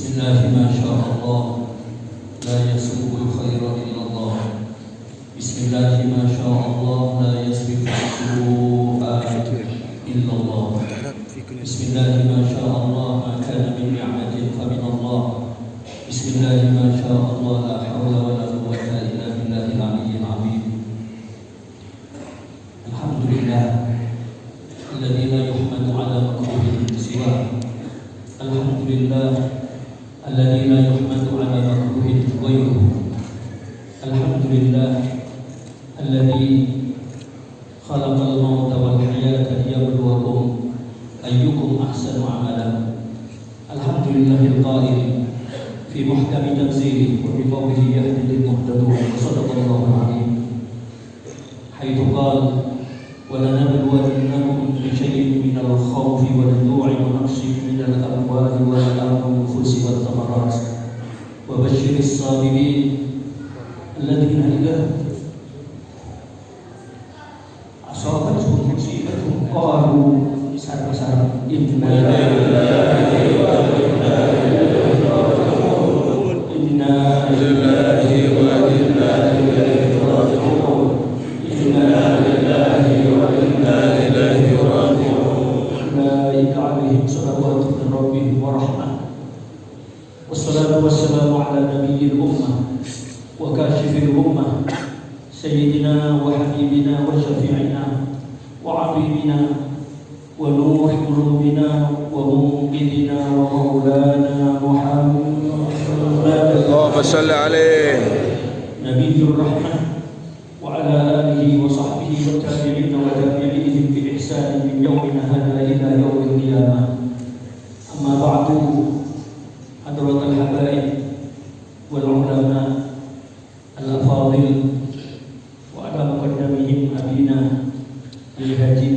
بسم الله ما شاء الله. لا يسوق الخير إلا الله. بسم الله ما شاء الله. لا يصرف السوء إلا الله. بسم الله ما شاء الله. ما كان من نعمة فمن الله. بسم الله ما شاء الله. لا حول ولا قوة إلا بالله العلي العظيم. الحمد لله الذي لا يحمد على مكروه سواه. الحمد لله الذي لا يحمد على مكروه غيره. الحمد لله الذي خلق الموت والحياة ليبلوكم أيكم أحسن عملا. الحمد لله القائل في محكم تنزيله وبقوله يهدي للمهتدون. صدق الله العظيم. حيث قال ونور قلوبنا ومنقذنا ومولانا محمد. اللهم صل عليه. نبي الرحمة وعلى آله وصحبه والتابعين وتابعيهم بإحسان من يومنا هذا إلى يوم القيامة. أما بعد حضرة الحبائب والعلماء الأفاضل وعلى مقدمهم أبينا الهادي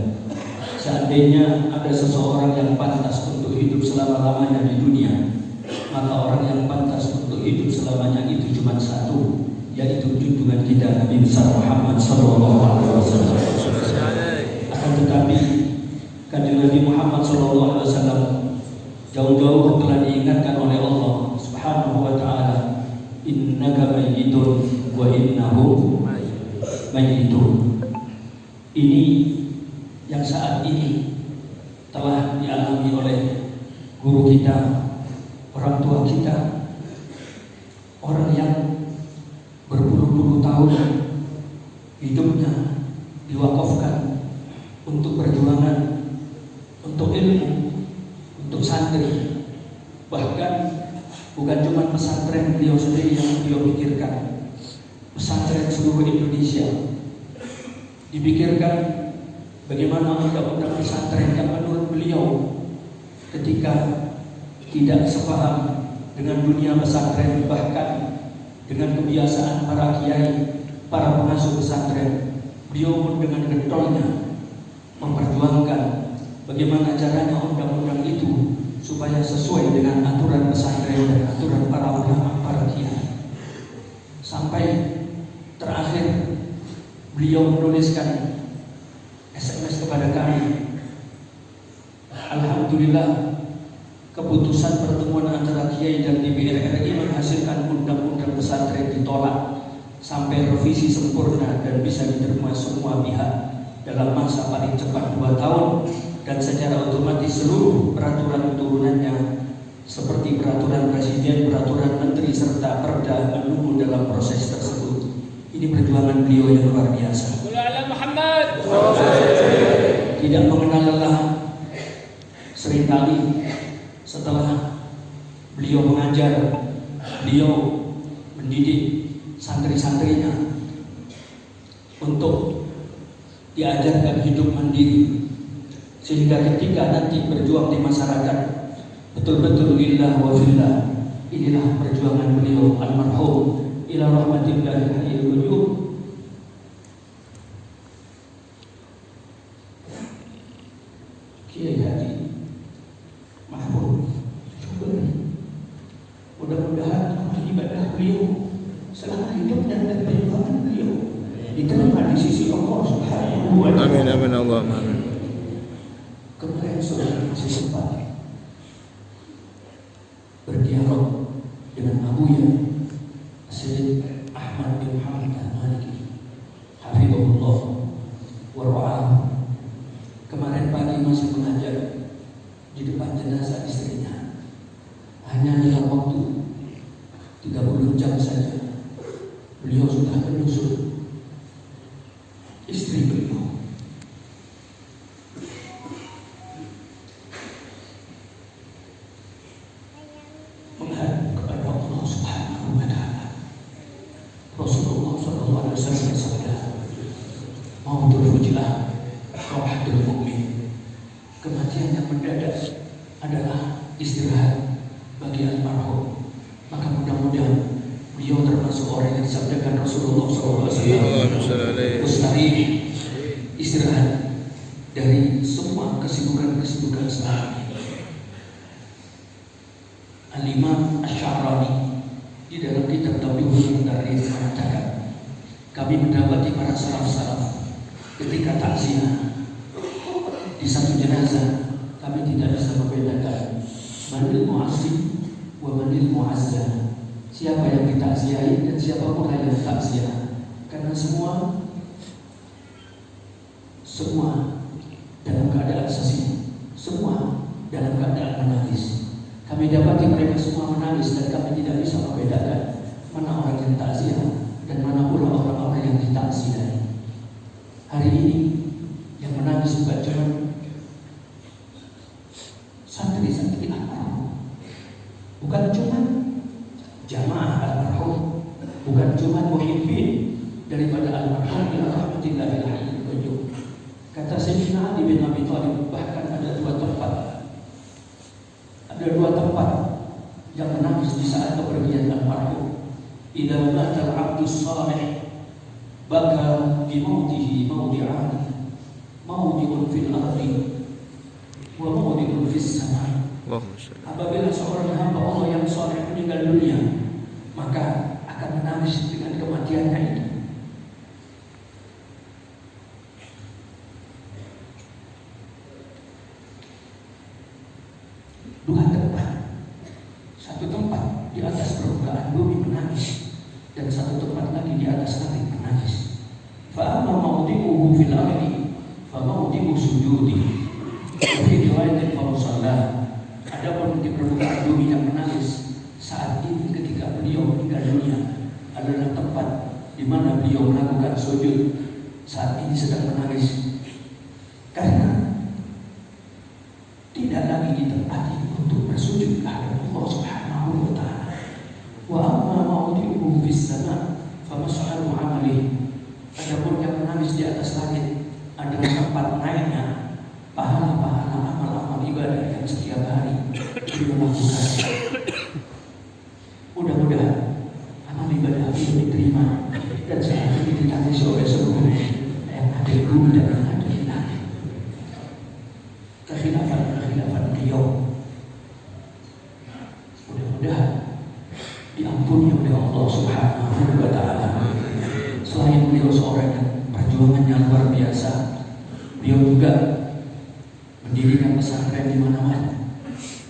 Seandainya ada seseorang yang pantas untuk hidup selama-lamanya di dunia Maka orang yang pantas untuk hidup selamanya itu cuma satu Yaitu junjungan kita Nabi besar Muhammad wasallam. Akan tetapi Kanjeng Nabi Muhammad wasallam jauh-jauh telah diingatkan oleh Allah Subhanahu wa taala innaka mayyitun wa innahum mayyitun. Ini yang saat ini telah dialami oleh guru kita orang tua kita orang yang berpuluh-puluh tahun hidupnya diwakafkan untuk perjuangan untuk ilmu untuk santri. Bahkan bukan cuma pesantren beliau sendiri yang beliau pikirkan pesantren seluruh Indonesia. Dipikirkan bagaimana undang-undang pesantren yang menurut beliau ketika tidak sepaham dengan dunia pesantren bahkan dengan kebiasaan para kiai para pengasuh pesantren beliau pun dengan getolnya memperjuangkan bagaimana caranya undang-undang itu supaya sesuai dengan aturan pesantren dan aturan para ulama, para kiai. Sampai terakhir beliau menuliskan SMS kepada kami. Alhamdulillah keputusan pertemuan antara kiai dan DPR RI menghasilkan undang-undang pesantren ditolak sampai revisi sempurna dan bisa diterima semua pihak dalam masa paling cepat dua tahun dan secara otomatis seluruh peraturan turunannya seperti peraturan presiden, peraturan menteri serta perda menunggu dalam proses tersebut. Ini perjuangan beliau yang luar biasa. Tidak mengenal lelah. Seringkali setelah beliau mengajar, beliau mendidik santri-santrinya untuk diajarkan hidup mandiri sehingga ketika nanti berjuang di masyarakat betul-betul lillah wa fillah. Inilah perjuangan beliau almarhum ila rahmatillahi hayyul qayyum. Kiai Hadi Mahmud Syukuri. Mudah-mudahan amal ibadah beliau selama hidup dan perjuangan beliau diterima di sisi Allah Subhanahu wa taala. Amin amin Allah amin. Kemarin sempat berdialog dengan Abuya Sayyid Ahmad bin Muhammad Al-Maliki Hafizahullah wa ra'ahu. Kemarin pagi masih mengajar di depan jenazah istrinya. Hanya dalam waktu 30 jam saja beliau sudah menyusul istri beliau menghadap kepada Allah Subhanahu wa taala. Rasulullah sallallahu alaihi wasallam bersabda, "Mautul fujilah rahatul mukmin." Kematian yang mendadak adalah istirahat bagi almarhum. Maka mudah-mudahan beliau termasuk orang yang disabdakan Rasulullah alaihi. Mustahil istirahat dari semua kesibukan-kesibukan sehari. Al-Imam Ash-Sha'rani di dalam kitab Tabihul Tarikh mengatakan kami mendapati para salaf-salaf ketika takziah di satu jenazah kami tidak bisa membedakan manil mu'azzim wa manil mu'azzah siapa yang ditakziahi dan siapa pula yang takziah karena semua semua dalam keadaan sesi semua dalam keadaan menangis. Kami dapati mereka semua menangis dan kami tidak bisa membedakan mana orang yang takziah dan mana pula orang-orang yang ditakziahi hari ini yang menangis bukan cuma santri-santri bukan cuma cuma muhibbin daripada almarhum ila rahmatillahil hayyul qayyum kata Sayyidina Ali bin Abi Thalib bahkan ada dua tempat. Ada dua tempat yang menangis di saat kepergian almarhum. Idza mata al-'abdu salih baka bi mautihi mawdi'an. Mawdi'un fil ardi wa mawdi'un fis sama'. Apabila seorang hamba Allah yang soleh meninggal dunia, maka akan menangis dengan kematiannya itu. Dua tempat. Satu tempat di atas permukaan bumi menangis dan satu tempat lagi di atas langit menangis. Fa'amma mawdi'uhu fil ardi fa mawdi'u sujudi. Fi riwayatin fa musalla. Adapun di permukaan bumi yang menangis saat ini ketika beliau meninggal dunia adalah tempat di mana beliau melakukan sujud saat ini sedang menangis karena tidak lagi ditempati untuk bersujud kepada Allah Subhanahu wa taala. Wa amma mawdi'uhu fis sama fa mas'alu amali. Adapun yang menangis di atas langit adalah tempat naiknya pahala-pahala amal-amal ibadah yang setiap hari beliau lakukan. Mudah-mudahan amal ibadah itu diterima dan saat ini ditangis oleh seluruh yang ada di bumi dan yang di langit. Kekhilafan-kekhilafan beliau mudah-mudahan diampuni oleh Allah Subhanahu wa taala. Selain beliau seorang yang perjuangannya luar biasa, beliau juga mendirikan pesantren di mana-mana.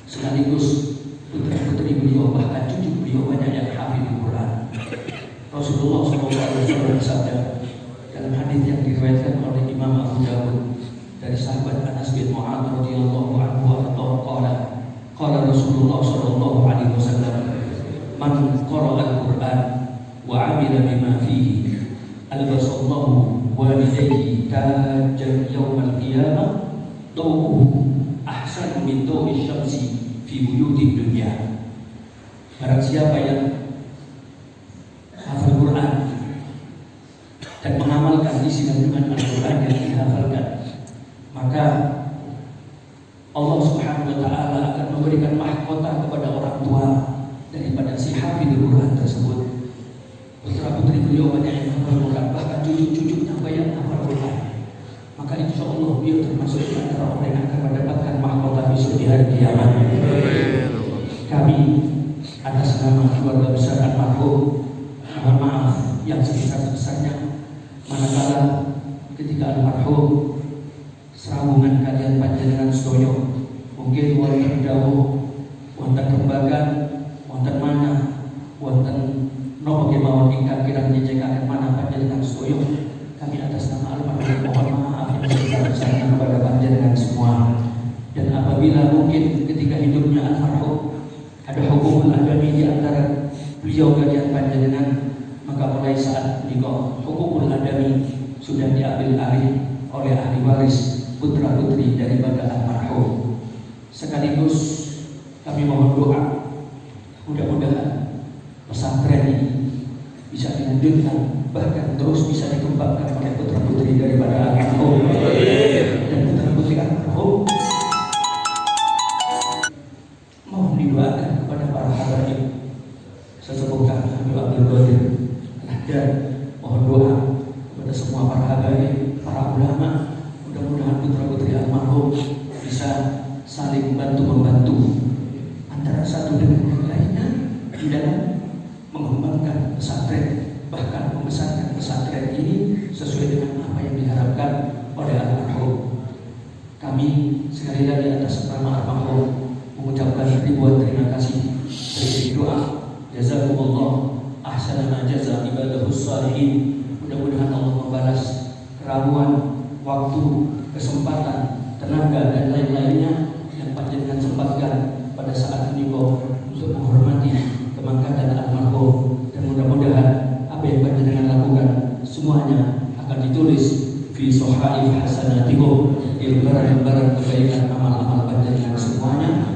Sekaligus putri-putri beliau bahkan cucu beliau banyak yang. Rasulullah SAW bersabda dalam hadis yang diriwayatkan oleh Imam Abu Dawud dari sahabat Anas bin Mu'adz radhiyallahu anhu atau qala qala Rasulullah sallallahu alaihi wasallam man qara'a al-Qur'an wa 'amila bima fihi albasallahu walidayhi tajjan yawm al-qiyamah dawuhu ahsanu min dawi syamsi fi buyutid dunya. Barang siapa yang hafal Quran dan kandungan Al-Quran yang dihafalkan maka Allah Subhanahu wa taala akan memberikan mahkota kepada orang tua daripada si hafidul Quran tersebut. Putra putri beliau banyak yang hafal Quran, bahkan cucu-cucunya banyak hafal Quran. Maka insya Allah beliau termasuk di antara orang yang akan mendapatkan mahkota besok di hari kiamat. Kami atas nama keluarga besar almarhum mohon maaf yang sebesar-besarnya manakala ketika almarhum serabungan kalian panjenengan sedoyo wonten dawuh wonten rembagan wonten mana wonten nopo kemawon ingkang kirang nyejekaken mana panjenengan sedoyo kami atas nama almarhum mohon maaf yang kepada panjenengan semua. Dan apabila mungkin ketika hidupnya almarhum ada hukum adami di antara beliau kalian panjenengan maka mulai saat nikah hukum adami sudah diambil alih oleh ahli waris putra putri daripada almarhum sekaligus kami mohon doa mudah-mudahan pesantren ini bisa dilanjutkan bahkan terus bisa dikembangkan oleh putra putri daripada almarhum. Dan putra putri almarhum mohon didoakan kepada para habaib sesepuh kami Habib Abdul Qadir dan mohon doa kepada semua para habaib, para ulama mudah-mudahan putra putri almarhum bisa saling bantu membantu antara satu dengan yang lainnya di dalam mengembangkan pesantren. Bahkan membesarkan pesantren ini sesuai dengan apa yang diharapkan oleh almarhum kami sekali lagi atas nama almarhum mengucapkan ribuan terima kasih. Dari doa. Jazakumullah. Ahsana jaza ibadahus salihin mudah-mudahan Allah membalas keraguan waktu kesempatan tenaga dan lain-lainnya yang panjenengan sempatkan pada saat ini untuk menghormati kemangkatan almarhum dan mudah-mudahan apa yang panjenengan lakukan semuanya akan sohaif hasanatikum lembaran-lembaran kebaikan amal-amal panjenengan semuanya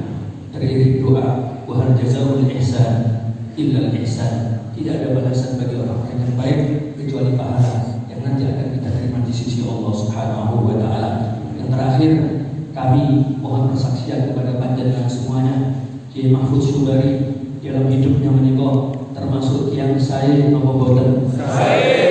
teriring doa. Wa hal jazaul ihsan illa ihsan. Tidak ada balasan bagi orang-orang yang baik kecuali pahala yang nanti akan kita terima di sisi Allah Subhanahu wa taala. Yang terakhir, kami mohon persaksian kepada panjenengan semuanya. Kiai Mahfud Subari dalam hidupnya menikah termasuk yang saya nopo boten termasuk